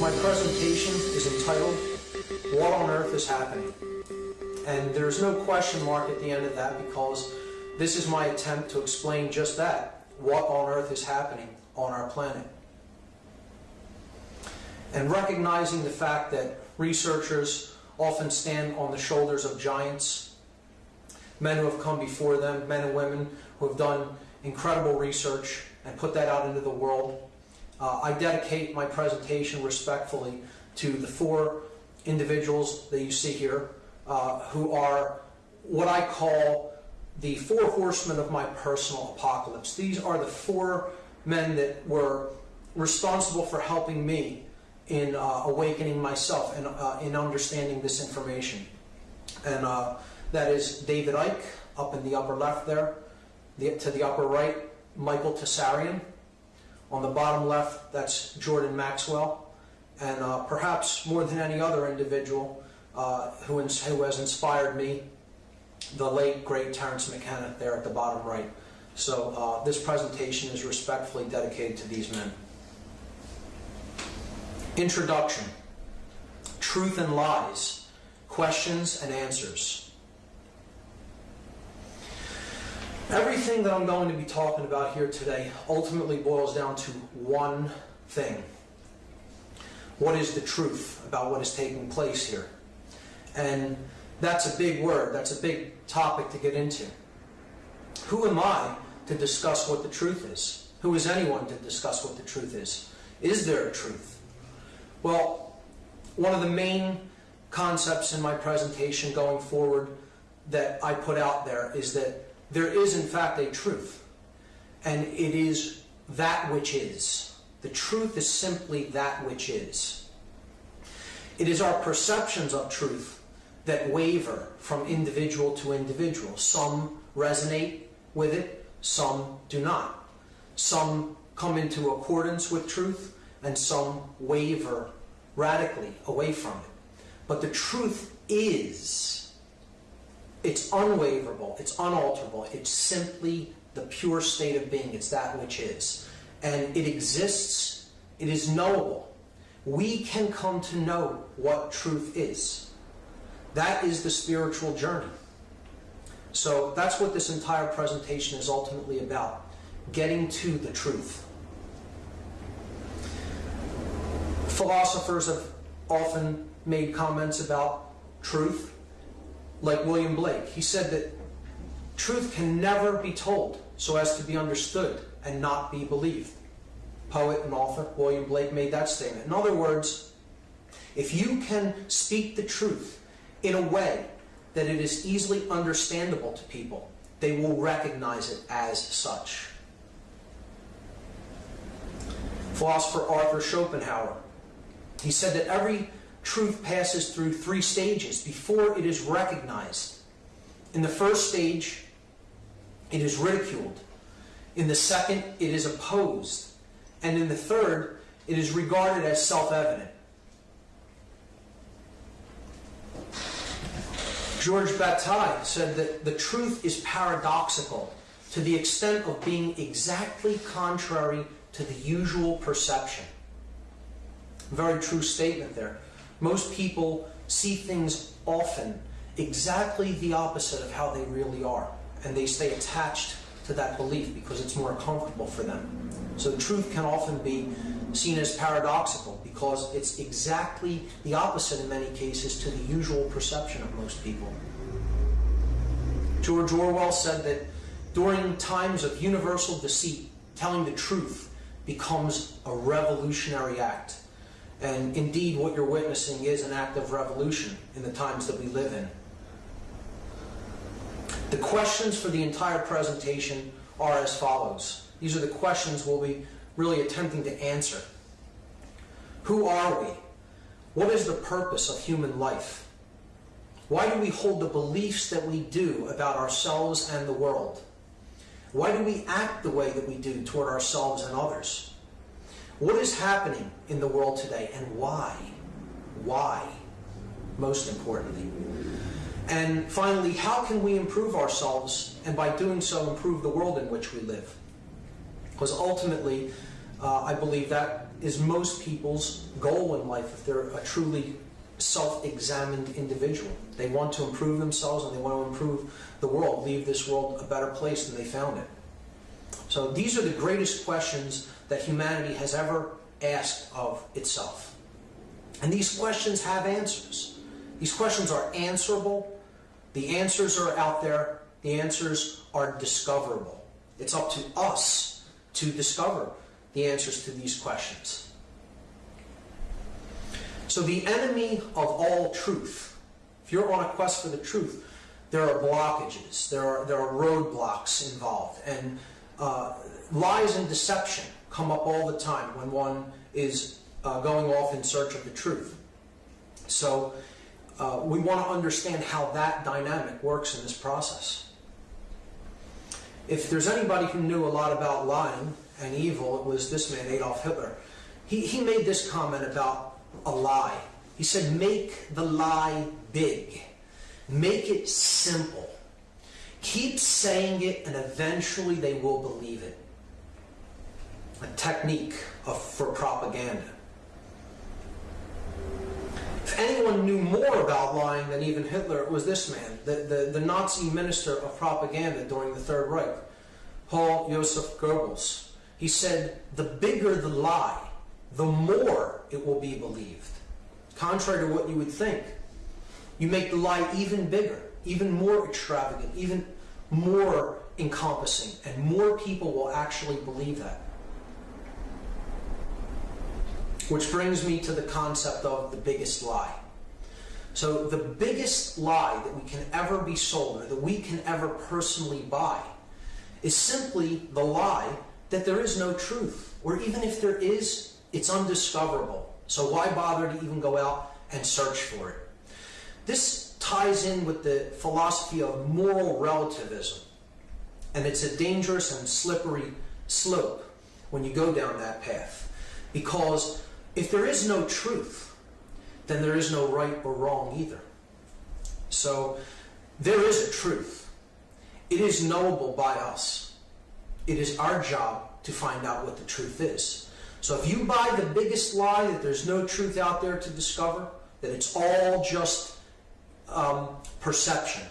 My presentation is entitled, What on Earth is Happening? And there's no question mark at the end of that because this is my attempt to explain just that. What on earth is happening on our planet? And recognizing the fact that researchers often stand on the shoulders of giants, men who have come before them, men and women who have done incredible research and put that out into the world uh, I dedicate my presentation respectfully to the four individuals that you see here uh, who are what I call the four horsemen of my personal apocalypse. These are the four men that were responsible for helping me in uh, awakening myself and uh, in understanding this information. And uh, that is David Icke up in the upper left there, the, to the upper right, Michael Tsarion, on the bottom left, that's Jordan Maxwell. And uh, perhaps more than any other individual uh, who, who has inspired me, the late, great Terence McKenna there at the bottom right. So uh, this presentation is respectfully dedicated to these men. Introduction. Truth and Lies. Questions and Answers. Everything that I'm going to be talking about here today ultimately boils down to one thing. What is the truth about what is taking place here? And that's a big word, that's a big topic to get into. Who am I to discuss what the truth is? Who is anyone to discuss what the truth is? Is there a truth? Well, one of the main concepts in my presentation going forward that I put out there is that there is, in fact, a truth, and it is that which is. The truth is simply that which is. It is our perceptions of truth that waver from individual to individual. Some resonate with it, some do not. Some come into accordance with truth, and some waver radically away from it. But the truth is it's unwaverable, it's unalterable, it's simply the pure state of being, it's that which is. And it exists, it is knowable. We can come to know what truth is. That is the spiritual journey. So that's what this entire presentation is ultimately about getting to the truth. Philosophers have often made comments about truth like William Blake. He said that truth can never be told so as to be understood and not be believed. Poet and author William Blake made that statement. In other words, if you can speak the truth in a way that it is easily understandable to people, they will recognize it as such. Philosopher Arthur Schopenhauer, he said that every truth passes through three stages before it is recognized. In the first stage, it is ridiculed. In the second, it is opposed. And in the third, it is regarded as self evident. George Bataille said that the truth is paradoxical to the extent of being exactly contrary to the usual perception. Very true statement there. Most people see things often exactly the opposite of how they really are, and they stay attached to that belief because it's more comfortable for them. So truth can often be seen as paradoxical because it's exactly the opposite in many cases to the usual perception of most people. George Orwell said that during times of universal deceit, telling the truth becomes a revolutionary act. And indeed, what you're witnessing is an act of revolution in the times that we live in. The questions for the entire presentation are as follows. These are the questions we'll be really attempting to answer. Who are we? What is the purpose of human life? Why do we hold the beliefs that we do about ourselves and the world? Why do we act the way that we do toward ourselves and others? What is happening in the world today and why? Why? Most importantly. And finally, how can we improve ourselves and by doing so improve the world in which we live? Because ultimately, uh, I believe that is most people's goal in life if they're a truly self-examined individual. They want to improve themselves and they want to improve the world, leave this world a better place than they found it. So these are the greatest questions that humanity has ever asked of itself. And these questions have answers. These questions are answerable. The answers are out there. The answers are discoverable. It's up to us to discover the answers to these questions. So the enemy of all truth, if you're on a quest for the truth, there are blockages, there are, there are roadblocks involved, and uh, lies and deception come up all the time when one is uh, going off in search of the truth. So uh, we want to understand how that dynamic works in this process. If there's anybody who knew a lot about lying and evil, it was this man, Adolf Hitler. He, he made this comment about a lie. He said, make the lie big. Make it simple. Keep saying it and eventually they will believe it. A technique of, for propaganda. Anyone knew more about lying than even Hitler, was this man, the, the, the Nazi minister of propaganda during the Third Reich, Paul Joseph Goebbels. He said, the bigger the lie, the more it will be believed. Contrary to what you would think. You make the lie even bigger, even more extravagant, even more encompassing, and more people will actually believe that. Which brings me to the concept of the biggest lie. So the biggest lie that we can ever be sold or that we can ever personally buy is simply the lie that there is no truth. Or even if there is, it's undiscoverable. So why bother to even go out and search for it? This ties in with the philosophy of moral relativism. And it's a dangerous and slippery slope when you go down that path. Because if there is no truth, then there is no right or wrong either. So there is a truth. It is knowable by us. It is our job to find out what the truth is. So if you buy the biggest lie that there's no truth out there to discover, that it's all just um, perception,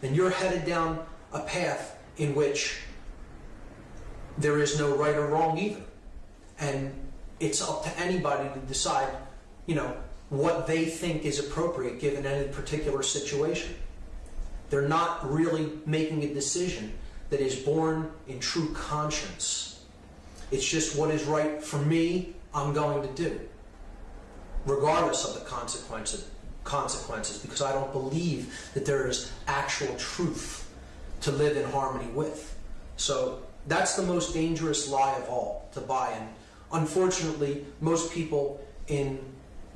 then you're headed down a path in which there is no right or wrong either. And it's up to anybody to decide, you know, what they think is appropriate given any particular situation. They're not really making a decision that is born in true conscience. It's just what is right for me, I'm going to do, regardless of the consequences consequences because I don't believe that there is actual truth to live in harmony with. So that's the most dangerous lie of all to buy. And unfortunately, most people in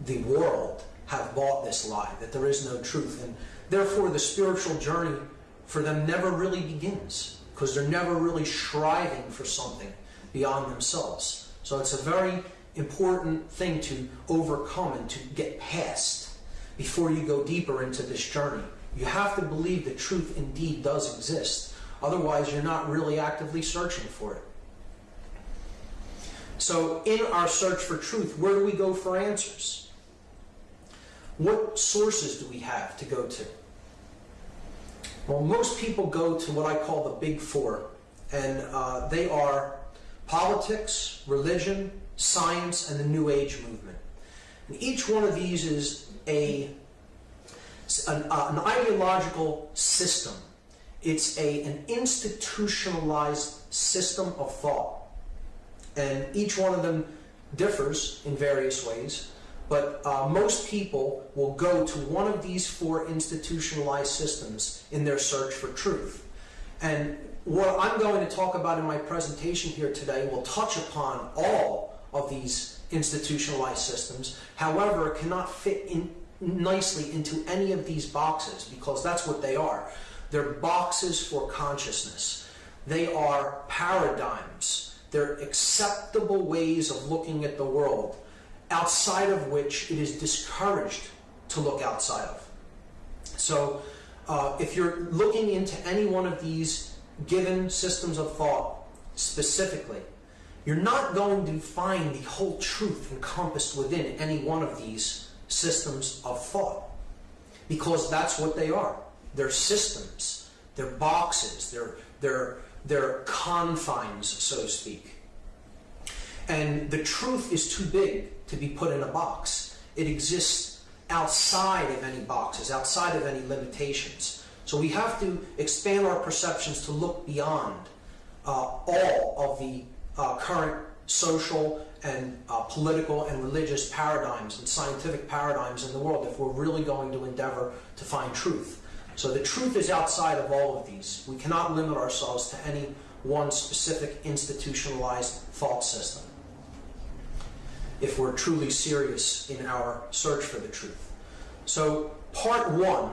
the world have bought this lie that there is no truth. And therefore, the spiritual journey for them never really begins because they're never really striving for something beyond themselves. So it's a very important thing to overcome and to get past before you go deeper into this journey. You have to believe that truth indeed does exist. Otherwise, you're not really actively searching for it. So, in our search for truth, where do we go for answers? What sources do we have to go to? Well, most people go to what I call the big four, and uh, they are politics, religion, science, and the New Age movement. And each one of these is a an, uh, an ideological system. It's a, an institutionalized system of thought. And each one of them differs in various ways, but uh, most people will go to one of these four institutionalized systems in their search for truth. And what I'm going to talk about in my presentation here today will touch upon all of these institutionalized systems. However, it cannot fit in nicely into any of these boxes because that's what they are. They're boxes for consciousness. They are paradigms. They're acceptable ways of looking at the world outside of which it is discouraged to look outside of. So, uh, if you're looking into any one of these given systems of thought specifically, you're not going to find the whole truth encompassed within any one of these systems of thought because that's what they are. They're systems, they're boxes, they're, they're, they're confines, so to speak. And the truth is too big to be put in a box. It exists outside of any boxes, outside of any limitations. So we have to expand our perceptions to look beyond uh, all of the uh, current social and uh, political and religious paradigms and scientific paradigms in the world if we're really going to endeavor to find truth. So the truth is outside of all of these. We cannot limit ourselves to any one specific institutionalized thought system if we're truly serious in our search for the truth. So, part one